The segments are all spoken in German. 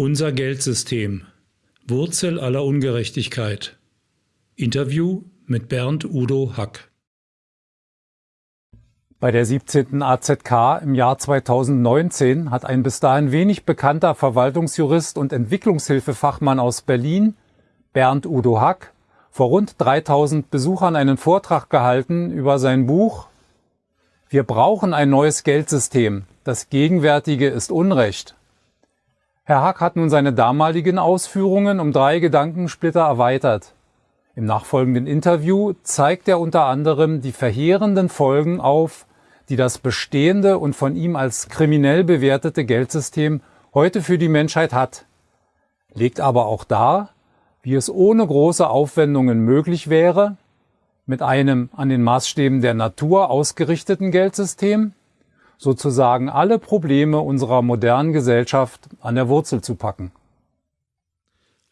Unser Geldsystem. Wurzel aller Ungerechtigkeit. Interview mit Bernd Udo Hack. Bei der 17. AZK im Jahr 2019 hat ein bis dahin wenig bekannter Verwaltungsjurist und Entwicklungshilfefachmann aus Berlin, Bernd Udo Hack, vor rund 3000 Besuchern einen Vortrag gehalten über sein Buch Wir brauchen ein neues Geldsystem. Das gegenwärtige ist Unrecht. Herr Hack hat nun seine damaligen Ausführungen um drei Gedankensplitter erweitert. Im nachfolgenden Interview zeigt er unter anderem die verheerenden Folgen auf, die das bestehende und von ihm als kriminell bewertete Geldsystem heute für die Menschheit hat, legt aber auch dar, wie es ohne große Aufwendungen möglich wäre, mit einem an den Maßstäben der Natur ausgerichteten Geldsystem sozusagen alle Probleme unserer modernen Gesellschaft an der Wurzel zu packen.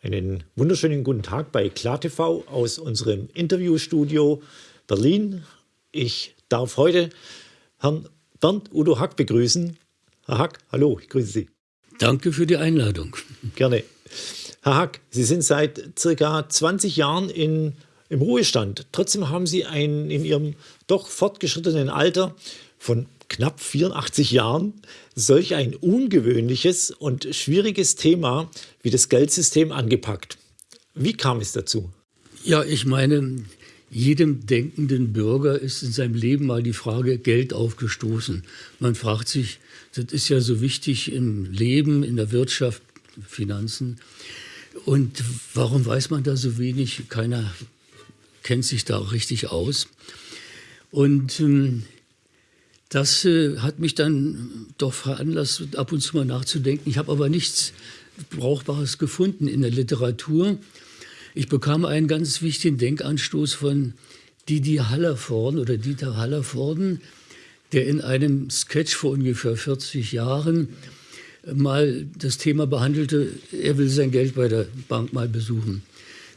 Einen wunderschönen guten Tag bei KlarTV aus unserem Interviewstudio Berlin. Ich darf heute Herrn Bernd Udo Hack begrüßen. Herr Hack, hallo, ich grüße Sie. Danke für die Einladung. Gerne. Herr Hack, Sie sind seit circa 20 Jahren in, im Ruhestand. Trotzdem haben Sie ein, in Ihrem doch fortgeschrittenen Alter von knapp 84 Jahren solch ein ungewöhnliches und schwieriges Thema wie das Geldsystem angepackt. Wie kam es dazu? Ja, ich meine, jedem denkenden Bürger ist in seinem Leben mal die Frage Geld aufgestoßen. Man fragt sich, das ist ja so wichtig im Leben, in der Wirtschaft, Finanzen. Und warum weiß man da so wenig? Keiner kennt sich da richtig aus. Und ähm, das äh, hat mich dann doch veranlasst, ab und zu mal nachzudenken. Ich habe aber nichts Brauchbares gefunden in der Literatur. Ich bekam einen ganz wichtigen Denkanstoß von Didi Hallervorden oder Dieter Hallervorden, der in einem Sketch vor ungefähr 40 Jahren mal das Thema behandelte, er will sein Geld bei der Bank mal besuchen.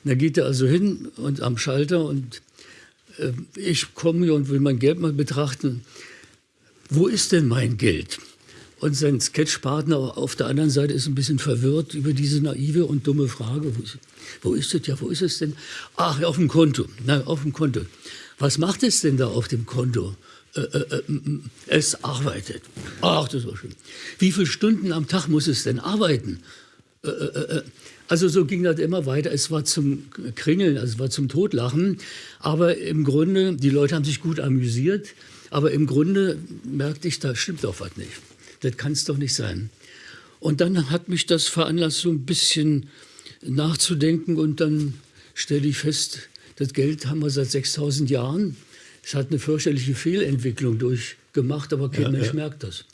Da geht er also hin und am Schalter und äh, ich komme hier und will mein Geld mal betrachten wo ist denn mein Geld? Und sein Sketchpartner auf der anderen Seite ist ein bisschen verwirrt über diese naive und dumme Frage. Wo ist, wo ist es? Ja, wo ist es denn? Ach, auf dem Konto. Na, auf dem Konto. Was macht es denn da auf dem Konto? Äh, äh, äh, es arbeitet. Ach, das war schön. Wie viele Stunden am Tag muss es denn arbeiten? Äh, äh, äh, also so ging das immer weiter. Es war zum Kringeln, also es war zum Totlachen. Aber im Grunde, die Leute haben sich gut amüsiert. Aber im Grunde merkte ich, da stimmt doch was nicht. Das kann es doch nicht sein. Und dann hat mich das veranlasst, so ein bisschen nachzudenken. Und dann stelle ich fest, das Geld haben wir seit 6000 Jahren. Es hat eine fürchterliche Fehlentwicklung durchgemacht, aber kein ja, Mensch ja. merkt das.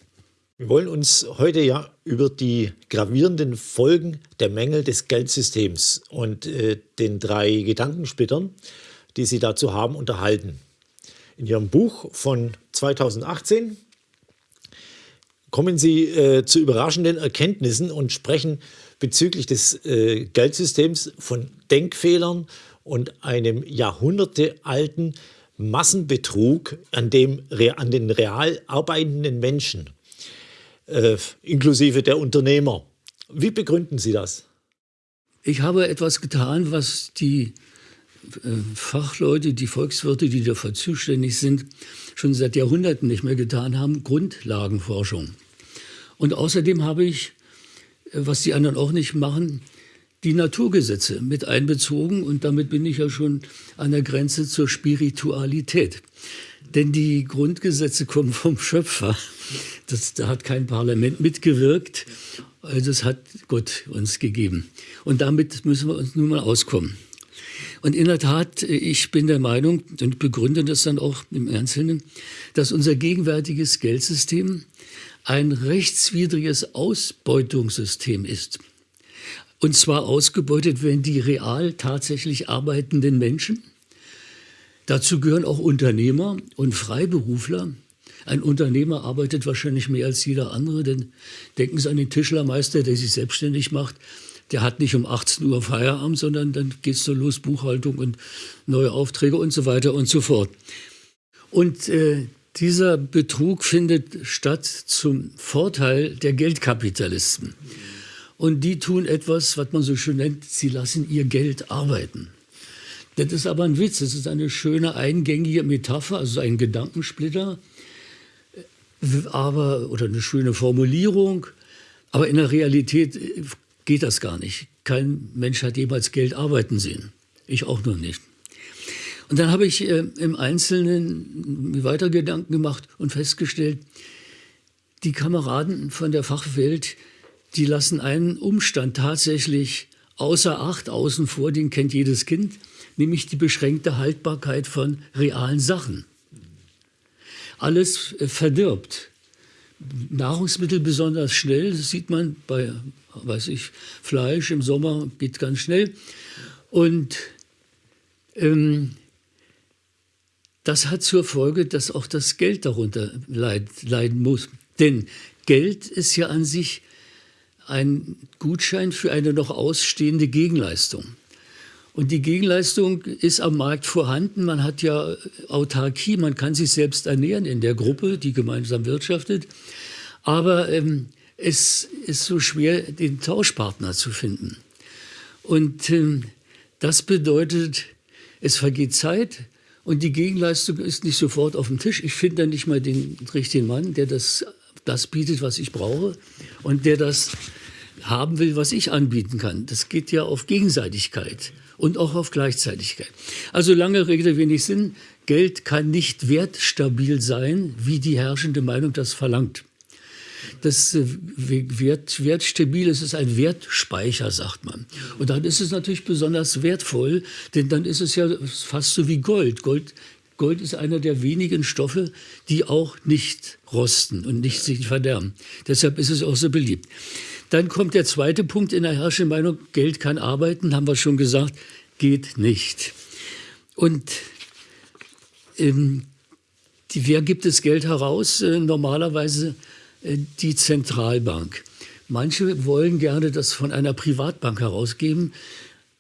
Wir wollen uns heute ja über die gravierenden Folgen der Mängel des Geldsystems und äh, den drei Gedankensplittern, die Sie dazu haben, unterhalten. In Ihrem Buch von 2018 kommen Sie äh, zu überraschenden Erkenntnissen und sprechen bezüglich des äh, Geldsystems von Denkfehlern und einem jahrhundertealten Massenbetrug an, dem, an den real arbeitenden Menschen, äh, inklusive der Unternehmer. Wie begründen Sie das? Ich habe etwas getan, was die Fachleute, die Volkswirte, die dafür zuständig sind, schon seit Jahrhunderten nicht mehr getan haben, Grundlagenforschung. Und außerdem habe ich, äh, was die anderen auch nicht machen, die Naturgesetze mit einbezogen und damit bin ich ja schon an der Grenze zur Spiritualität. Denn die Grundgesetze kommen vom Schöpfer. Das, da hat kein Parlament mitgewirkt. Also das hat Gott uns gegeben. Und damit müssen wir uns nun mal auskommen. Und in der Tat, ich bin der Meinung und begründe das dann auch im Einzelnen, dass unser gegenwärtiges Geldsystem ein rechtswidriges Ausbeutungssystem ist. Und zwar ausgebeutet werden die real tatsächlich arbeitenden Menschen. Dazu gehören auch Unternehmer und Freiberufler. Ein Unternehmer arbeitet wahrscheinlich mehr als jeder andere, denn denken Sie an den Tischlermeister, der sich selbstständig macht der hat nicht um 18 Uhr Feierabend, sondern dann geht es so los, Buchhaltung und neue Aufträge und so weiter und so fort. Und äh, dieser Betrug findet statt zum Vorteil der Geldkapitalisten. und die tun etwas, was man so schön nennt, sie lassen ihr Geld arbeiten. Das ist aber ein Witz, das ist eine schöne eingängige Metapher, also ein Gedankensplitter, aber, oder eine schöne Formulierung, aber in der Realität geht das gar nicht. Kein Mensch hat jemals Geld arbeiten sehen. Ich auch noch nicht. Und dann habe ich äh, im Einzelnen weiter Gedanken gemacht und festgestellt, die Kameraden von der Fachwelt, die lassen einen Umstand tatsächlich außer Acht, außen vor, den kennt jedes Kind, nämlich die beschränkte Haltbarkeit von realen Sachen. Alles äh, verdirbt. Nahrungsmittel besonders schnell, das sieht man bei, weiß ich, Fleisch im Sommer geht ganz schnell. Und ähm, das hat zur Folge, dass auch das Geld darunter leid, leiden muss. Denn Geld ist ja an sich ein Gutschein für eine noch ausstehende Gegenleistung. Und die Gegenleistung ist am Markt vorhanden. Man hat ja Autarkie, man kann sich selbst ernähren in der Gruppe, die gemeinsam wirtschaftet. Aber ähm, es ist so schwer, den Tauschpartner zu finden. Und ähm, das bedeutet, es vergeht Zeit, und die Gegenleistung ist nicht sofort auf dem Tisch. Ich finde dann nicht mal den richtigen Mann, der das, das bietet, was ich brauche und der das haben will, was ich anbieten kann. Das geht ja auf Gegenseitigkeit und auch auf Gleichzeitigkeit. Also lange Rede, wenig Sinn. Geld kann nicht wertstabil sein, wie die herrschende Meinung das verlangt das äh, Wert, wertstabil ist, ist ein Wertspeicher, sagt man. Und dann ist es natürlich besonders wertvoll, denn dann ist es ja fast so wie Gold. Gold Gold ist einer der wenigen Stoffe, die auch nicht rosten und nicht sich verderben. Deshalb ist es auch so beliebt. Dann kommt der zweite Punkt in der herrschenden Meinung, Geld kann arbeiten, haben wir schon gesagt, geht nicht. Und ähm, die, wer gibt das Geld heraus? Äh, normalerweise äh, die Zentralbank. Manche wollen gerne das von einer Privatbank herausgeben,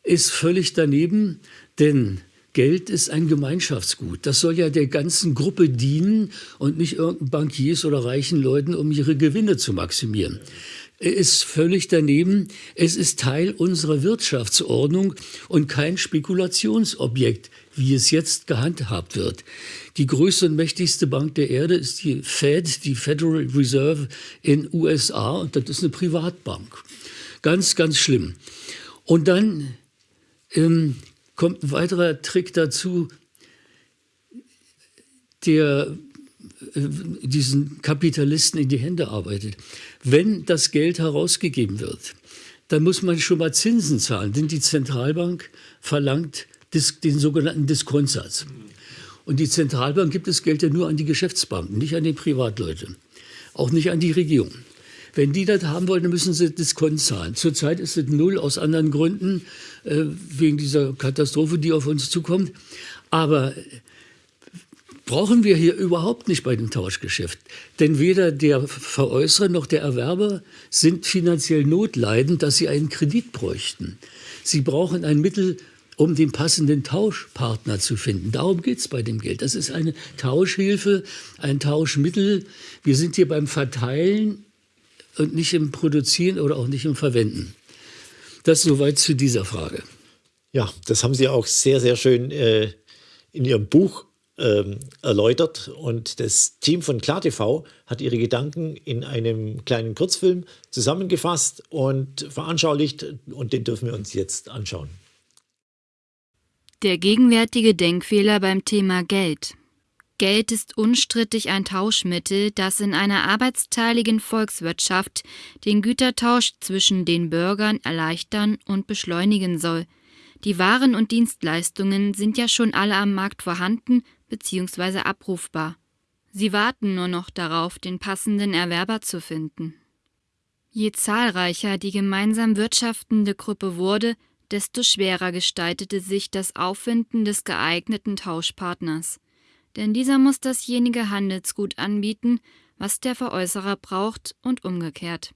ist völlig daneben, denn Geld ist ein Gemeinschaftsgut. Das soll ja der ganzen Gruppe dienen und nicht irgendeinen Bankiers oder reichen Leuten, um ihre Gewinne zu maximieren. Er ist völlig daneben. Es ist Teil unserer Wirtschaftsordnung und kein Spekulationsobjekt, wie es jetzt gehandhabt wird. Die größte und mächtigste Bank der Erde ist die Fed, die Federal Reserve in USA, und das ist eine Privatbank. Ganz, ganz schlimm. Und dann ähm, kommt ein weiterer Trick dazu, der äh, diesen Kapitalisten in die Hände arbeitet. Wenn das Geld herausgegeben wird, dann muss man schon mal Zinsen zahlen, denn die Zentralbank verlangt den sogenannten Diskontsatz. Und die Zentralbank gibt das Geld ja nur an die Geschäftsbanken, nicht an die Privatleute, auch nicht an die Regierung. Wenn die das haben wollen, dann müssen sie Diskont zahlen. Zurzeit ist es null aus anderen Gründen, äh, wegen dieser Katastrophe, die auf uns zukommt. Aber brauchen wir hier überhaupt nicht bei dem Tauschgeschäft. Denn weder der Veräußerer noch der Erwerber sind finanziell notleidend, dass sie einen Kredit bräuchten. Sie brauchen ein Mittel, um den passenden Tauschpartner zu finden. Darum geht es bei dem Geld. Das ist eine Tauschhilfe, ein Tauschmittel. Wir sind hier beim Verteilen und nicht im Produzieren oder auch nicht im Verwenden. Das soweit zu dieser Frage. Ja, das haben Sie auch sehr, sehr schön äh, in Ihrem Buch ähm, erläutert. Und das Team von KlarTV hat ihre Gedanken in einem kleinen Kurzfilm zusammengefasst und veranschaulicht. Und den dürfen wir uns jetzt anschauen. Der gegenwärtige Denkfehler beim Thema Geld. Geld ist unstrittig ein Tauschmittel, das in einer arbeitsteiligen Volkswirtschaft den Gütertausch zwischen den Bürgern erleichtern und beschleunigen soll. Die Waren und Dienstleistungen sind ja schon alle am Markt vorhanden bzw. abrufbar. Sie warten nur noch darauf, den passenden Erwerber zu finden. Je zahlreicher die gemeinsam wirtschaftende Gruppe wurde, desto schwerer gestaltete sich das Auffinden des geeigneten Tauschpartners. Denn dieser muss dasjenige Handelsgut anbieten, was der Veräußerer braucht und umgekehrt.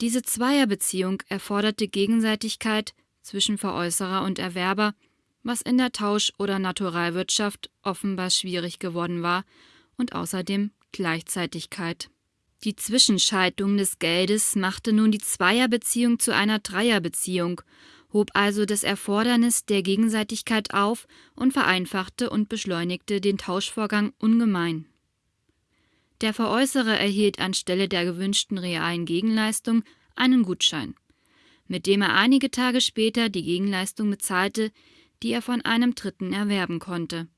Diese Zweierbeziehung erforderte Gegenseitigkeit zwischen Veräußerer und Erwerber, was in der Tausch- oder Naturalwirtschaft offenbar schwierig geworden war, und außerdem Gleichzeitigkeit. Die Zwischenschaltung des Geldes machte nun die Zweierbeziehung zu einer Dreierbeziehung, hob also das Erfordernis der Gegenseitigkeit auf und vereinfachte und beschleunigte den Tauschvorgang ungemein. Der Veräußerer erhielt anstelle der gewünschten realen Gegenleistung einen Gutschein, mit dem er einige Tage später die Gegenleistung bezahlte, die er von einem Dritten erwerben konnte.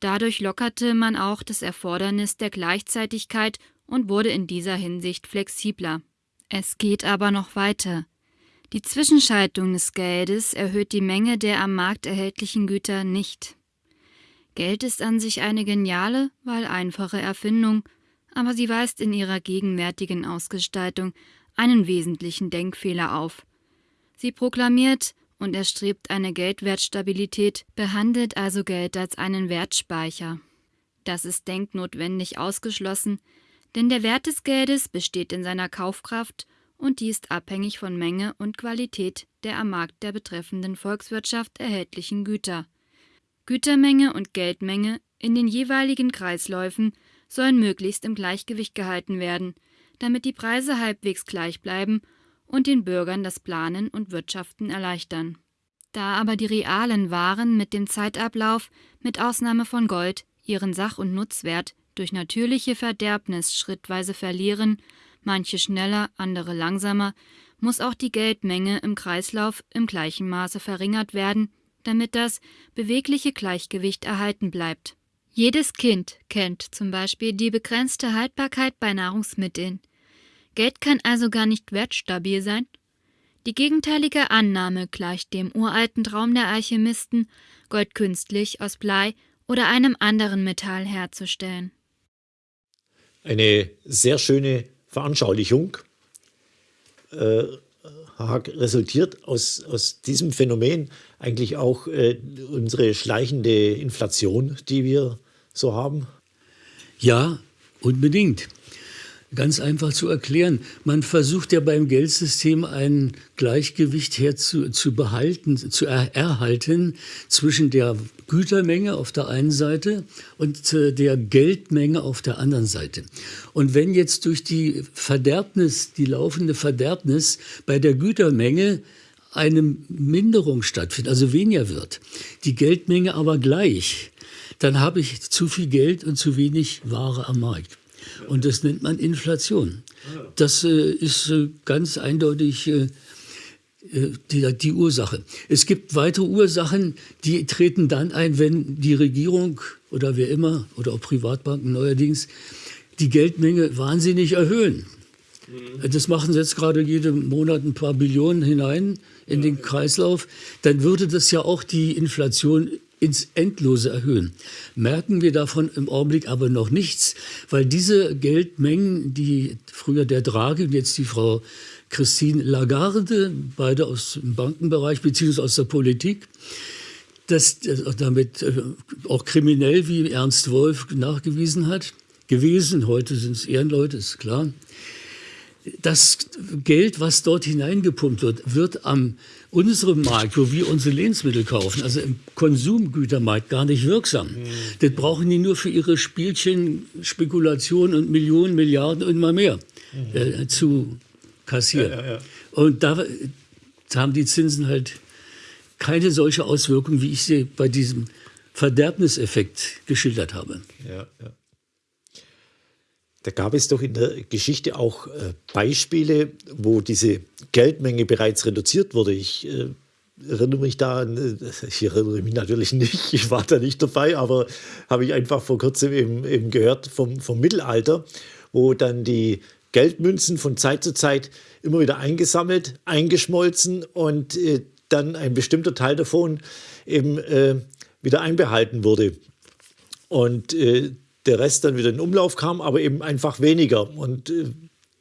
Dadurch lockerte man auch das Erfordernis der Gleichzeitigkeit und wurde in dieser Hinsicht flexibler. Es geht aber noch weiter. Die Zwischenschaltung des Geldes erhöht die Menge der am Markt erhältlichen Güter nicht. Geld ist an sich eine geniale, weil einfache Erfindung, aber sie weist in ihrer gegenwärtigen Ausgestaltung einen wesentlichen Denkfehler auf. Sie proklamiert und erstrebt eine Geldwertstabilität, behandelt also Geld als einen Wertspeicher. Das ist denknotwendig ausgeschlossen, denn der Wert des Geldes besteht in seiner Kaufkraft und die ist abhängig von Menge und Qualität der am Markt der betreffenden Volkswirtschaft erhältlichen Güter. Gütermenge und Geldmenge in den jeweiligen Kreisläufen sollen möglichst im Gleichgewicht gehalten werden, damit die Preise halbwegs gleich bleiben und den Bürgern das Planen und Wirtschaften erleichtern. Da aber die realen Waren mit dem Zeitablauf, mit Ausnahme von Gold, ihren Sach- und Nutzwert durch natürliche Verderbnis schrittweise verlieren, manche schneller, andere langsamer, muss auch die Geldmenge im Kreislauf im gleichen Maße verringert werden, damit das bewegliche Gleichgewicht erhalten bleibt. Jedes Kind kennt zum Beispiel die begrenzte Haltbarkeit bei Nahrungsmitteln. Geld kann also gar nicht wertstabil sein. Die gegenteilige Annahme gleicht dem uralten Traum der Alchemisten, Gold künstlich aus Blei oder einem anderen Metall herzustellen. Eine sehr schöne Veranschaulichung äh, resultiert aus, aus diesem Phänomen eigentlich auch äh, unsere schleichende Inflation, die wir so haben? Ja, unbedingt ganz einfach zu erklären. Man versucht ja beim Geldsystem ein Gleichgewicht herzu, zu behalten, zu er, erhalten zwischen der Gütermenge auf der einen Seite und äh, der Geldmenge auf der anderen Seite. Und wenn jetzt durch die Verderbnis, die laufende Verderbnis bei der Gütermenge eine Minderung stattfindet, also weniger wird, die Geldmenge aber gleich, dann habe ich zu viel Geld und zu wenig Ware am Markt. Und das nennt man Inflation. Das äh, ist äh, ganz eindeutig äh, äh, die, die, Ursache. Es gibt weitere Ursachen, die treten dann ein, wenn die Regierung oder wer immer oder auch Privatbanken neuerdings die Geldmenge wahnsinnig erhöhen. Mhm. Das machen sie jetzt gerade jeden Monat ein paar Billionen hinein in den Kreislauf. Dann würde das ja auch die Inflation ins Endlose erhöhen. Merken wir davon im Augenblick aber noch nichts, weil diese Geldmengen, die früher der Draghi und jetzt die Frau Christine Lagarde, beide aus dem Bankenbereich bzw. aus der Politik, das damit äh, auch kriminell, wie Ernst Wolf nachgewiesen hat, gewesen, heute sind es Ehrenleute, ist klar, das Geld, was dort hineingepumpt wird, wird am unserem Markt, wo wir unsere Lebensmittel kaufen, also im Konsumgütermarkt, gar nicht wirksam. Mhm. Das brauchen die nur für ihre Spielchen, Spekulationen und Millionen, Milliarden und immer mehr mhm. äh, zu kassieren. Ja, ja, ja. Und da, da haben die Zinsen halt keine solche Auswirkung, wie ich sie bei diesem Verderbniseffekt geschildert habe. Ja, ja. Da gab es doch in der Geschichte auch äh, Beispiele, wo diese Geldmenge bereits reduziert wurde. Ich äh, erinnere mich da an, äh, ich erinnere mich natürlich nicht, ich war da nicht dabei, aber habe ich einfach vor kurzem eben, eben gehört vom, vom Mittelalter, wo dann die Geldmünzen von Zeit zu Zeit immer wieder eingesammelt, eingeschmolzen und äh, dann ein bestimmter Teil davon eben äh, wieder einbehalten wurde. Und äh, der Rest dann wieder in Umlauf kam, aber eben einfach weniger. Und äh,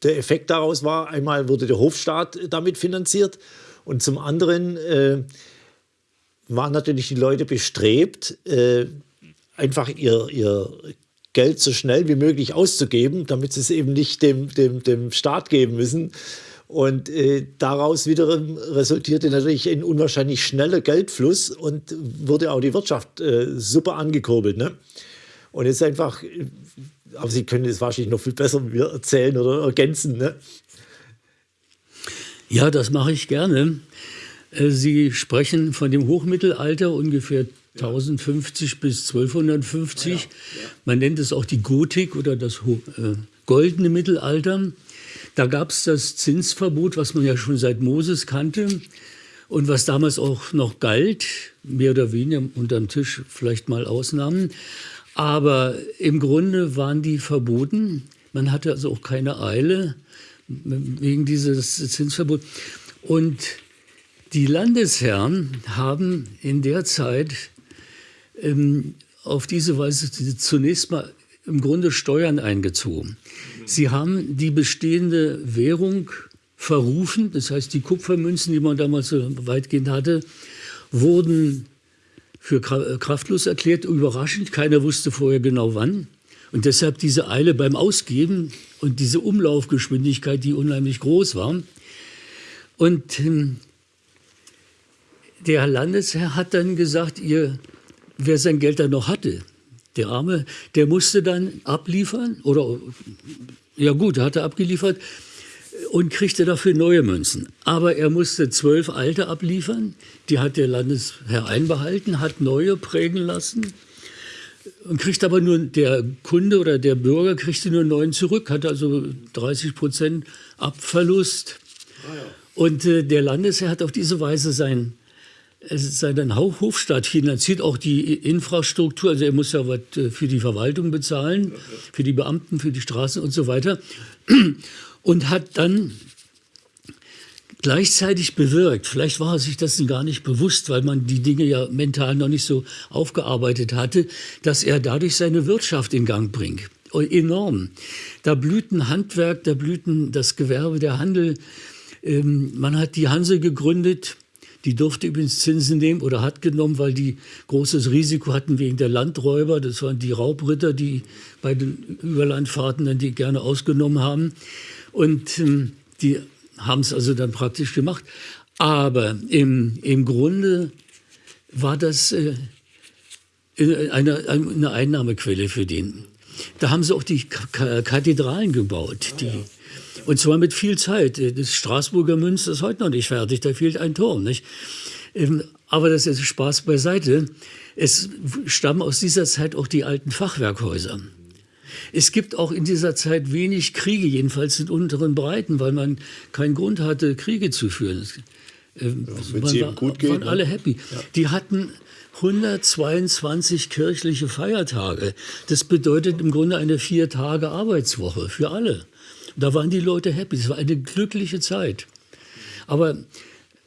der Effekt daraus war, einmal wurde der Hofstaat damit finanziert und zum anderen äh, waren natürlich die Leute bestrebt, äh, einfach ihr, ihr Geld so schnell wie möglich auszugeben, damit sie es eben nicht dem, dem, dem Staat geben müssen. Und äh, daraus wiederum resultierte natürlich ein unwahrscheinlich schneller Geldfluss und wurde auch die Wirtschaft äh, super angekurbelt. Ne? Und es ist einfach, aber Sie können es wahrscheinlich noch viel besser erzählen oder ergänzen. Ne? Ja, das mache ich gerne. Äh, Sie sprechen von dem Hochmittelalter, ungefähr 1050 bis 1250. Ja, ja. Man nennt es auch die Gotik oder das äh, goldene Mittelalter. Da gab es das Zinsverbot, was man ja schon seit Moses kannte und was damals auch noch galt, mehr oder weniger unterm Tisch, vielleicht mal Ausnahmen. Aber im Grunde waren die verboten. Man hatte also auch keine Eile wegen dieses Zinsverbots. Und die Landesherren haben in der Zeit ähm, auf diese Weise zunächst mal im Grunde Steuern eingezogen. Sie haben die bestehende Währung verrufen, das heißt die Kupfermünzen, die man damals so weitgehend hatte, wurden für kraftlos erklärt, überraschend, keiner wusste vorher genau wann. Und deshalb diese Eile beim Ausgeben und diese Umlaufgeschwindigkeit, die unheimlich groß war. Und ähm, der Landesherr hat dann gesagt, ihr, wer sein Geld dann noch hatte, der Arme, der musste dann abliefern oder ja gut, er hatte abgeliefert und kriegte dafür neue Münzen. Aber er musste zwölf alte abliefern, die hat der Landesherr einbehalten, hat neue prägen lassen und kriegt aber nur, der Kunde oder der Bürger kriegte nur neun zurück, hat also 30 Prozent Abverlust. Ah, ja. Und äh, der Landesherr hat auf diese Weise sein, äh, seinen Hofstaat finanziert, auch die Infrastruktur. Also er muss ja was äh, für die Verwaltung bezahlen, für die Beamten, für die Straßen und so weiter. Und hat dann gleichzeitig bewirkt, vielleicht war er sich das gar nicht bewusst, weil man die Dinge ja mental noch nicht so aufgearbeitet hatte, dass er dadurch seine Wirtschaft in Gang bringt. Enorm. Da blühten Handwerk, da blühten das Gewerbe, der Handel. Ähm, man hat die Hanse gegründet, die durfte übrigens Zinsen nehmen oder hat genommen, weil die großes Risiko hatten wegen der Landräuber. Das waren die Raubritter, die bei den Überlandfahrten dann die gerne ausgenommen haben. Und ähm, die haben es also dann praktisch gemacht. Aber im, im Grunde war das äh, eine, eine Einnahmequelle für den. Da haben sie auch die Kathedralen gebaut. Die, und zwar mit viel Zeit. Das Straßburger Münster ist heute noch nicht fertig, da fehlt ein Turm. Nicht? Ähm, aber das ist Spaß beiseite. Es stammen aus dieser Zeit auch die alten Fachwerkhäuser. Es gibt auch in dieser Zeit wenig Kriege, jedenfalls in unteren Breiten, weil man keinen Grund hatte, Kriege zu führen. Äh, ja, man war, gut geht, waren ne? alle happy. Ja. Die hatten 122 kirchliche Feiertage. Das bedeutet im Grunde eine vier Tage Arbeitswoche für alle. Da waren die Leute happy. Es war eine glückliche Zeit. Aber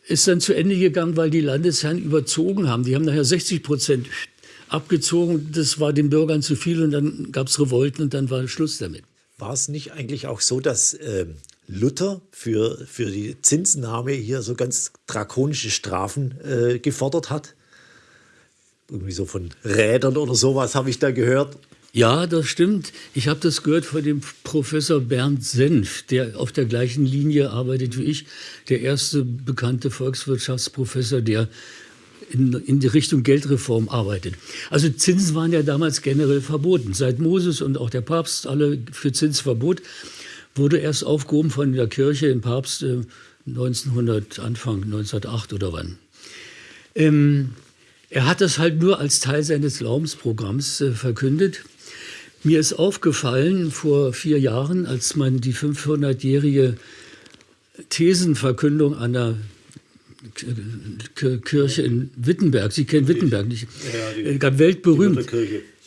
ist dann zu Ende gegangen, weil die Landesherren überzogen haben. Die haben nachher 60 Prozent abgezogen. Das war den Bürgern zu viel und dann gab es Revolten und dann war Schluss damit. War es nicht eigentlich auch so, dass äh, Luther für, für die Zinsnahme hier so ganz drakonische Strafen äh, gefordert hat? Irgendwie so von Rädern oder sowas habe ich da gehört. Ja, das stimmt. Ich habe das gehört von dem Professor Bernd Senf, der auf der gleichen Linie arbeitet wie ich, der erste bekannte Volkswirtschaftsprofessor, der in, in die Richtung Geldreform arbeitet. Also Zinsen waren ja damals generell verboten. Seit Moses und auch der Papst alle für Zinsverbot wurde erst aufgehoben von der Kirche im Papst äh, 1900, Anfang 1908 oder wann. Ähm, er hat das halt nur als Teil seines Glaubensprogramms äh, verkündet. Mir ist aufgefallen vor vier Jahren, als man die 500-jährige Thesenverkündung an der Kirche in Wittenberg. Sie kennen Wittenberg nicht. Ja, die, äh, weltberühmt.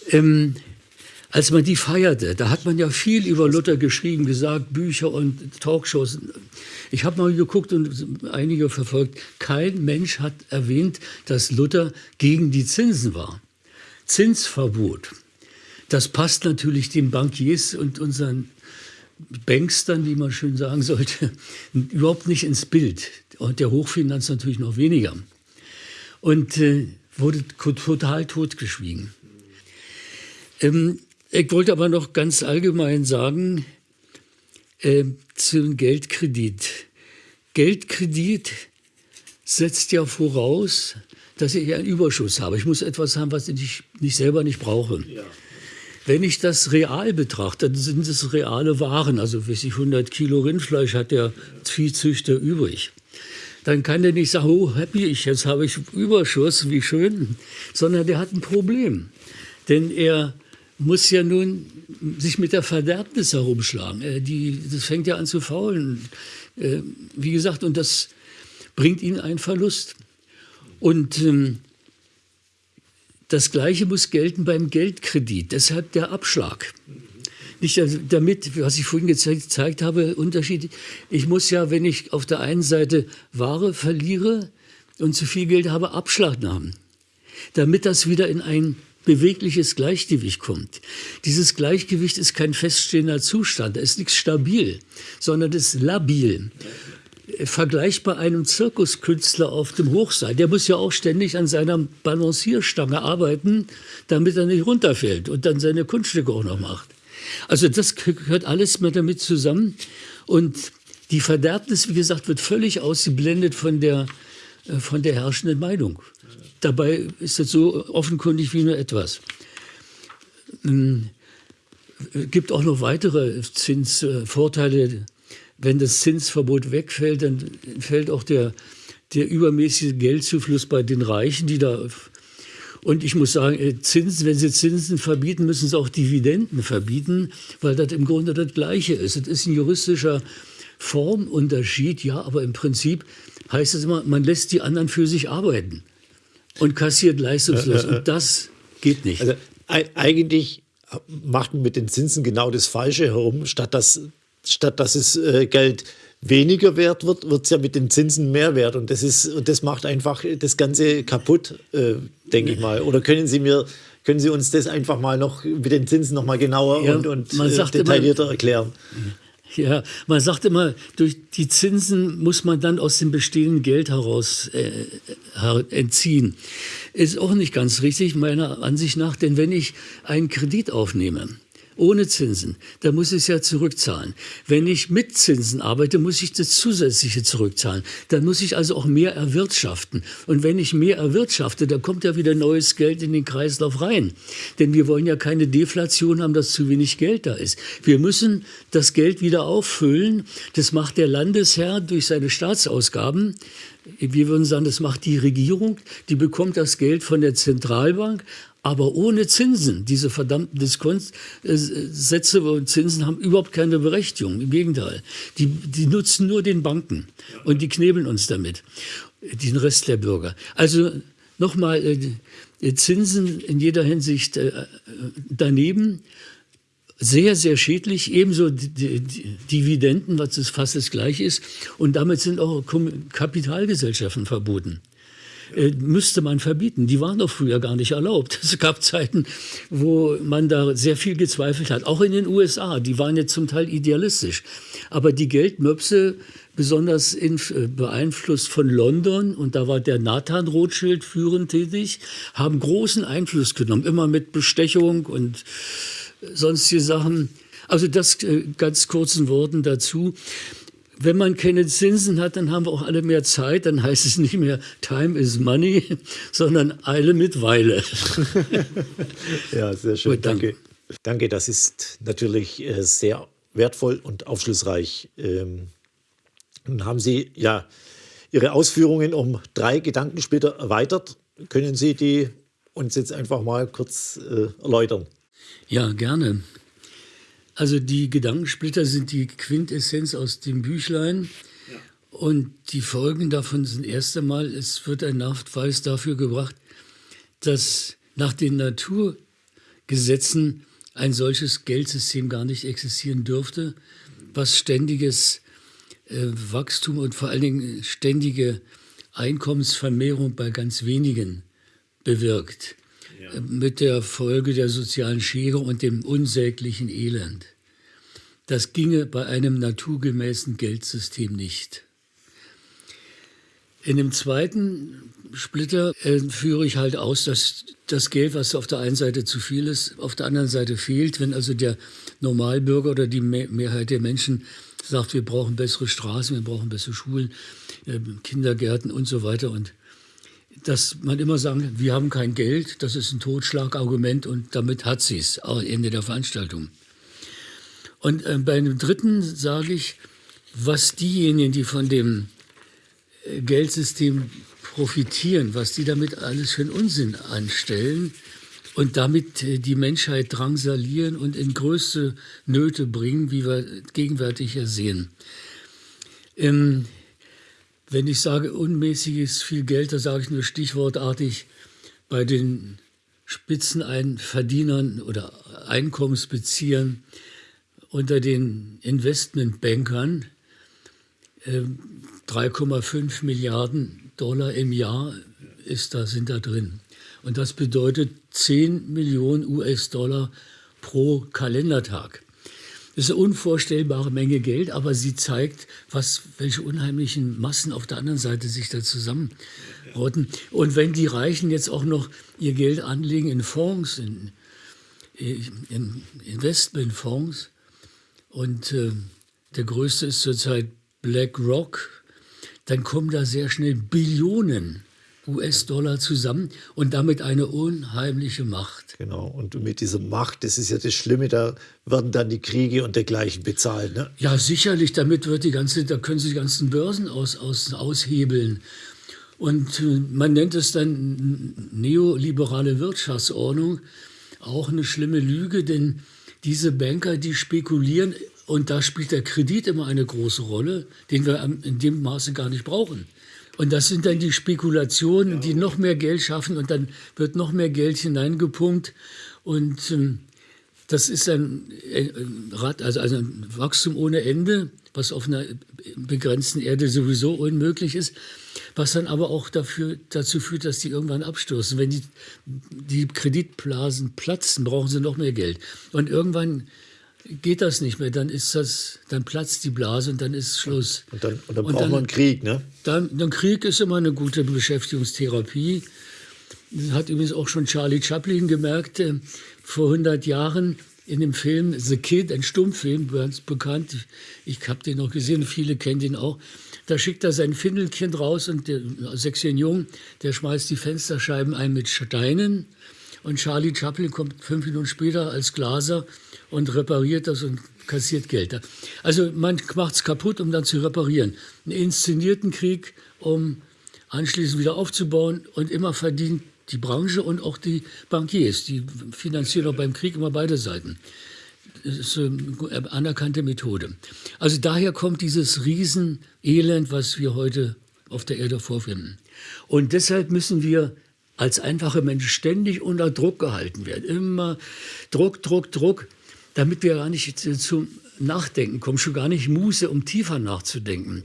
Ähm, als man die feierte, da hat man ja viel über Luther geschrieben, gesagt, Bücher und Talkshows. Ich habe mal geguckt und einige verfolgt. Kein Mensch hat erwähnt, dass Luther gegen die Zinsen war. Zinsverbot. Das passt natürlich den Bankiers und unseren Bankstern, wie man schön sagen sollte, überhaupt nicht ins Bild. Und der Hochfinanz natürlich noch weniger. Und äh, wurde total totgeschwiegen. Ähm, ich wollte aber noch ganz allgemein sagen, äh, zum Geldkredit. Geldkredit setzt ja voraus, dass ich einen Überschuss habe. Ich muss etwas haben, was ich nicht, selber nicht brauche. Ja. Wenn ich das real betrachte, dann sind es reale Waren. Also, wie sich 100 Kilo Rindfleisch hat der Viehzüchter übrig. Dann kann der nicht sagen, oh, happy, ich, jetzt habe ich Überschuss, wie schön. Sondern der hat ein Problem. Denn er muss ja nun sich mit der Verderbnis herumschlagen. Äh, die, das fängt ja an zu faulen. Äh, wie gesagt, und das bringt ihn einen Verlust. Und ähm, das Gleiche muss gelten beim Geldkredit, deshalb der Abschlag. Nicht damit, was ich vorhin gezeigt habe, Unterschied. Ich muss ja, wenn ich auf der einen Seite Ware verliere und zu viel Geld habe, Abschlag haben, damit das wieder in ein bewegliches Gleichgewicht kommt. Dieses Gleichgewicht ist kein feststehender Zustand, da ist nichts stabil, sondern ist labil vergleichbar einem Zirkuskünstler auf dem Hochseil. Der muss ja auch ständig an seiner Balancierstange arbeiten, damit er nicht runterfällt und dann seine Kunststücke auch noch macht. Also das gehört alles mal damit zusammen. Und die Verderbnis, wie gesagt, wird völlig ausgeblendet von der, äh, von der herrschenden Meinung. Dabei ist es so offenkundig wie nur etwas. Es ähm, gibt auch noch weitere Zinsvorteile wenn das Zinsverbot wegfällt, dann fällt auch der, der übermäßige Geldzufluss bei den Reichen, die da und ich muss sagen, äh, Zinsen, wenn Sie Zinsen verbieten, müssen Sie auch Dividenden verbieten, weil das im Grunde das Gleiche ist. Es ist ein juristischer Formunterschied, ja, aber im Prinzip heißt es immer, man lässt die anderen für sich arbeiten und kassiert leistungslos. Und das geht nicht. Also eigentlich macht man mit den Zinsen genau das Falsche herum, statt dass statt dass es äh, Geld weniger wert wird, wird es ja mit den Zinsen mehr wert. Und das, ist, und das macht einfach das Ganze kaputt, äh, denke ich mal. Oder können Sie mir können Sie uns das einfach mal noch mit den Zinsen noch mal genauer ja, und, und äh, detaillierter immer, erklären? Ja, man sagt immer, durch die Zinsen muss man dann aus dem bestehenden Geld heraus äh, entziehen. Ist auch nicht ganz richtig, meiner Ansicht nach, denn wenn ich einen Kredit aufnehme, ohne Zinsen, da muss ich es ja zurückzahlen. Wenn ich mit Zinsen arbeite, muss ich das zusätzliche zurückzahlen. Dann muss ich also auch mehr erwirtschaften. Und wenn ich mehr erwirtschafte, dann kommt ja wieder neues Geld in den Kreislauf rein. Denn wir wollen ja keine Deflation haben, dass zu wenig Geld da ist. Wir müssen das Geld wieder auffüllen. Das macht der Landesherr durch seine Staatsausgaben wir würden sagen, das macht die Regierung, die bekommt das Geld von der Zentralbank, aber ohne Zinsen. Diese verdammten Diskontsätze und Zinsen haben überhaupt keine Berechtigung. Im Gegenteil. Die, die nutzen nur den Banken und die knebeln uns damit, den Rest der Bürger. Also nochmal, äh, Zinsen in jeder Hinsicht äh, daneben. Sehr, sehr schädlich. Ebenso Dividenden, was fast das Gleiche ist. Und damit sind auch Kapitalgesellschaften verboten äh, müsste man verbieten. Die waren doch früher gar nicht erlaubt. Es gab Zeiten, wo man da sehr viel gezweifelt hat. Auch in den USA, die waren jetzt zum Teil idealistisch. Aber die Geldmöpse, besonders in, äh, beeinflusst von London, und da war der Nathan Rothschild führend tätig, haben großen Einfluss genommen, immer mit Bestechung und sonstige Sachen. Also das äh, ganz kurzen Worten dazu wenn man keine Zinsen hat, dann haben wir auch alle mehr Zeit. Dann heißt es nicht mehr Time is Money, sondern Eile mit Weile. ja, sehr schön. Gut, danke. Danke, das ist natürlich äh, sehr wertvoll und aufschlussreich. Ähm, nun haben Sie ja Ihre Ausführungen um drei Gedankensplitter erweitert. Können Sie die uns jetzt einfach mal kurz äh, erläutern? Ja, gerne. Also die Gedankensplitter sind die Quintessenz aus dem Büchlein. Ja. Und die Folgen davon sind erst einmal, es wird ein Nachweis dafür gebracht, dass nach den Naturgesetzen ein solches Geldsystem gar nicht existieren dürfte, was ständiges äh, Wachstum und vor allen Dingen ständige Einkommensvermehrung bei ganz wenigen bewirkt mit der Folge der sozialen Schere und dem unsäglichen Elend. Das ginge bei einem naturgemäßen Geldsystem nicht. In dem zweiten Splitter äh, führe ich halt aus, dass das Geld, was auf der einen Seite zu viel ist, auf der anderen Seite fehlt. Wenn also der Normalbürger oder die Mehrheit der Menschen sagt, wir brauchen bessere Straßen, wir brauchen bessere Schulen, äh, Kindergärten und so weiter und dass man immer sagen, wir haben kein Geld, das ist ein Totschlagargument und damit hat sie es, Ende der Veranstaltung. Und äh, bei einem dritten sage ich, was diejenigen, die von dem äh, Geldsystem profitieren, was die damit alles für einen Unsinn anstellen und damit äh, die Menschheit drangsalieren und in größte Nöte bringen, wie wir gegenwärtig ja sehen. Ähm, wenn ich sage unmäßiges viel Geld, da sage ich nur stichwortartig bei den Spitzenverdienern oder Einkommensbeziehern unter den Investmentbankern äh, 3,5 Milliarden Dollar im Jahr ist da, sind da drin. Und das bedeutet 10 Millionen US-Dollar pro Kalendertag. Das ist eine unvorstellbare Menge Geld, aber sie zeigt, was, welche unheimlichen Massen auf der anderen Seite sich da zusammenrotten. Und wenn die Reichen jetzt auch noch ihr Geld anlegen in Fonds, in, in Investmentfonds, und äh, der größte ist zurzeit BlackRock, dann kommen da sehr schnell Billionen US-Dollar zusammen und damit eine unheimliche Macht. Genau, und mit dieser Macht, das ist ja das Schlimme, da werden dann die Kriege und dergleichen bezahlt. Ne? Ja, sicherlich, damit wird die ganze, da können sie die ganzen Börsen aus, aus, aushebeln. Und äh, man nennt es dann neoliberale Wirtschaftsordnung, auch eine schlimme Lüge, denn diese Banker, die spekulieren, und da spielt der Kredit immer eine große Rolle, den wir in dem Maße gar nicht brauchen. Und das sind dann die Spekulationen, die noch mehr Geld schaffen und dann wird noch mehr Geld hineingepumpt. Und ähm, das ist ein, ein, Rad, also, also ein Wachstum ohne Ende, was auf einer begrenzten Erde sowieso unmöglich ist, was dann aber auch dafür, dazu führt, dass die irgendwann abstürzen. Wenn die, die Kreditblasen platzen, brauchen sie noch mehr Geld. Und irgendwann geht das nicht mehr, dann ist das, dann platzt die Blase und dann ist Schluss. Und dann, und dann und braucht dann, man Krieg, ne? Dann, dann Krieg ist immer eine gute Beschäftigungstherapie. Das hat übrigens auch schon Charlie Chaplin gemerkt, äh, vor 100 Jahren in dem Film The Kid, ein Stummfilm, ganz bekannt. Ich, ich habe den noch gesehen, viele kennen den auch. Da schickt er sein Findelkind raus und der sechsjährige Jung, der schmeißt die Fensterscheiben ein mit Steinen. Und Charlie Chaplin kommt fünf Minuten später als Glaser und repariert das und kassiert Geld. Also man macht es kaputt, um dann zu reparieren. Einen inszenierten Krieg, um anschließend wieder aufzubauen und immer verdient die Branche und auch die Bankiers, die finanzieren auch beim Krieg immer beide Seiten. Das ist eine anerkannte Methode. Also daher kommt dieses Riesenelend, was wir heute auf der Erde vorfinden. Und deshalb müssen wir als einfache Menschen ständig unter Druck gehalten werden. Immer Druck, Druck, Druck damit wir gar nicht zum Nachdenken kommen, schon gar nicht Muße, um tiefer nachzudenken.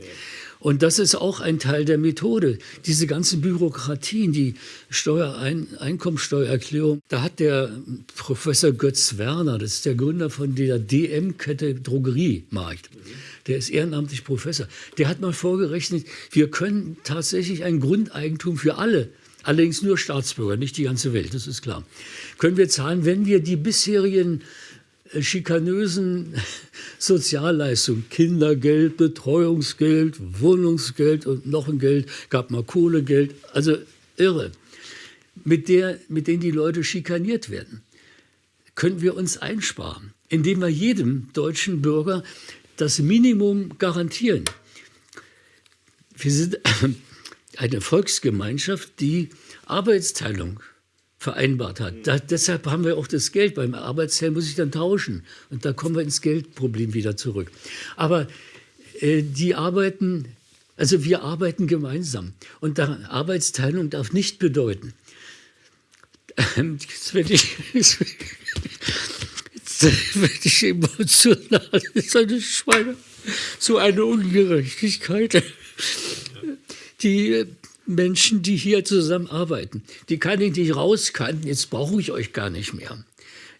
Und das ist auch ein Teil der Methode. Diese ganzen Bürokratien, die Steuerein Einkommensteuererklärung, da hat der Professor Götz Werner, das ist der Gründer von der DM-Kette Drogeriemarkt, der ist ehrenamtlich Professor, der hat mal vorgerechnet, wir können tatsächlich ein Grundeigentum für alle Allerdings nur Staatsbürger, nicht die ganze Welt, das ist klar. Können wir zahlen, wenn wir die bisherigen schikanösen Sozialleistungen, Kindergeld, Betreuungsgeld, Wohnungsgeld und noch ein Geld, gab mal Kohlegeld, also irre, mit, der, mit denen die Leute schikaniert werden, können wir uns einsparen, indem wir jedem deutschen Bürger das Minimum garantieren. Wir sind eine Volksgemeinschaft, die Arbeitsteilung vereinbart hat. Da, deshalb haben wir auch das Geld. Beim Arbeitsteil muss ich dann tauschen. Und da kommen wir ins Geldproblem wieder zurück. Aber äh, die arbeiten, also wir arbeiten gemeinsam. Und da Arbeitsteilung darf nicht bedeuten, jetzt werde ich, jetzt werde ich emotional, das ist eine Schweine, so eine Ungerechtigkeit. Die Menschen, die hier zusammenarbeiten. Die kann ich nicht rauskanten, jetzt brauche ich euch gar nicht mehr.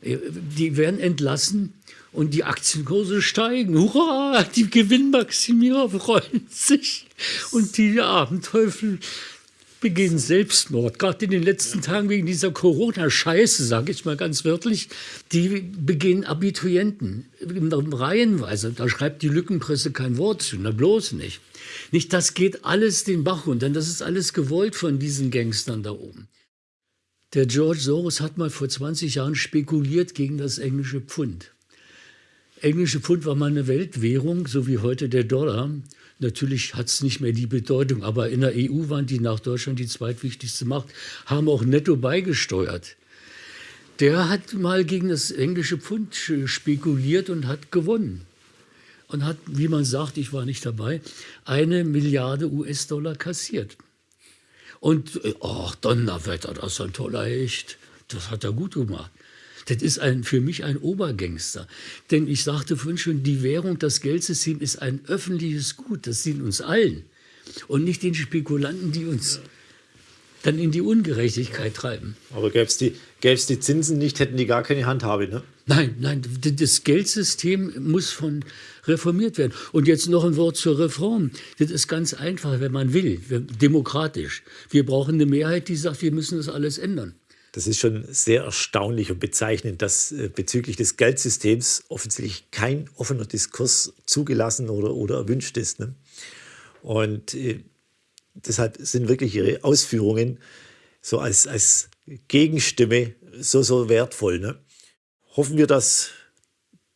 Äh, die werden entlassen und die Aktienkurse steigen. Hurra, die Gewinnmaximierer freuen sich. Und die armen Teufel, begehen Selbstmord, gerade in den letzten Tagen wegen dieser Corona-Scheiße, sage ich mal ganz wörtlich, die begehen Abiturienten reihenweise. Da schreibt die Lückenpresse kein Wort zu, na bloß nicht. Nicht, das geht alles den Bach runter, das ist alles gewollt von diesen Gangstern da oben. Der George Soros hat mal vor 20 Jahren spekuliert gegen das englische Pfund. Englische Pfund war mal eine Weltwährung, so wie heute der Dollar. Natürlich hat es nicht mehr die Bedeutung, aber in der EU waren die nach Deutschland die zweitwichtigste Macht, haben auch netto beigesteuert. Der hat mal gegen das englische Pfund spekuliert und hat gewonnen. Und hat, wie man sagt, ich war nicht dabei, eine Milliarde US-Dollar kassiert. Und, ach, Donnerwetter, das ist ein toller Hecht. Das hat er gut gemacht. Das ist ein, für mich ein Obergangster. Denn ich sagte vorhin schon, die Währung, das Geldsystem ist ein öffentliches Gut. Das dient uns allen. Und nicht den Spekulanten, die uns dann in die Ungerechtigkeit treiben. Aber gäbe es die, die Zinsen nicht, hätten die gar keine Handhabe, ne? Nein, nein, das Geldsystem muss von reformiert werden. Und jetzt noch ein Wort zur Reform. Das ist ganz einfach, wenn man will, demokratisch. Wir brauchen eine Mehrheit, die sagt, wir müssen das alles ändern. Das ist schon sehr erstaunlich und bezeichnend, dass äh, bezüglich des Geldsystems offensichtlich kein offener Diskurs zugelassen oder, oder erwünscht ist. Ne? Und äh, deshalb sind wirklich Ihre Ausführungen so als, als Gegenstimme so, so wertvoll. Ne? Hoffen wir, dass,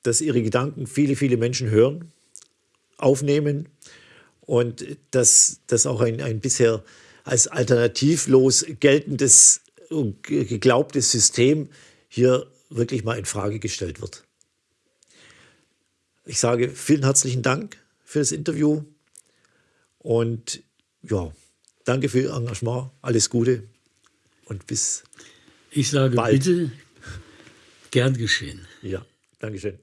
dass Ihre Gedanken viele, viele Menschen hören, aufnehmen und dass das auch ein, ein bisher als alternativlos geltendes geglaubtes System hier wirklich mal in Frage gestellt wird. Ich sage vielen herzlichen Dank für das Interview und ja, danke für Ihr Engagement, alles Gute und bis Ich sage bald. bitte, gern geschehen. Ja, Dankeschön.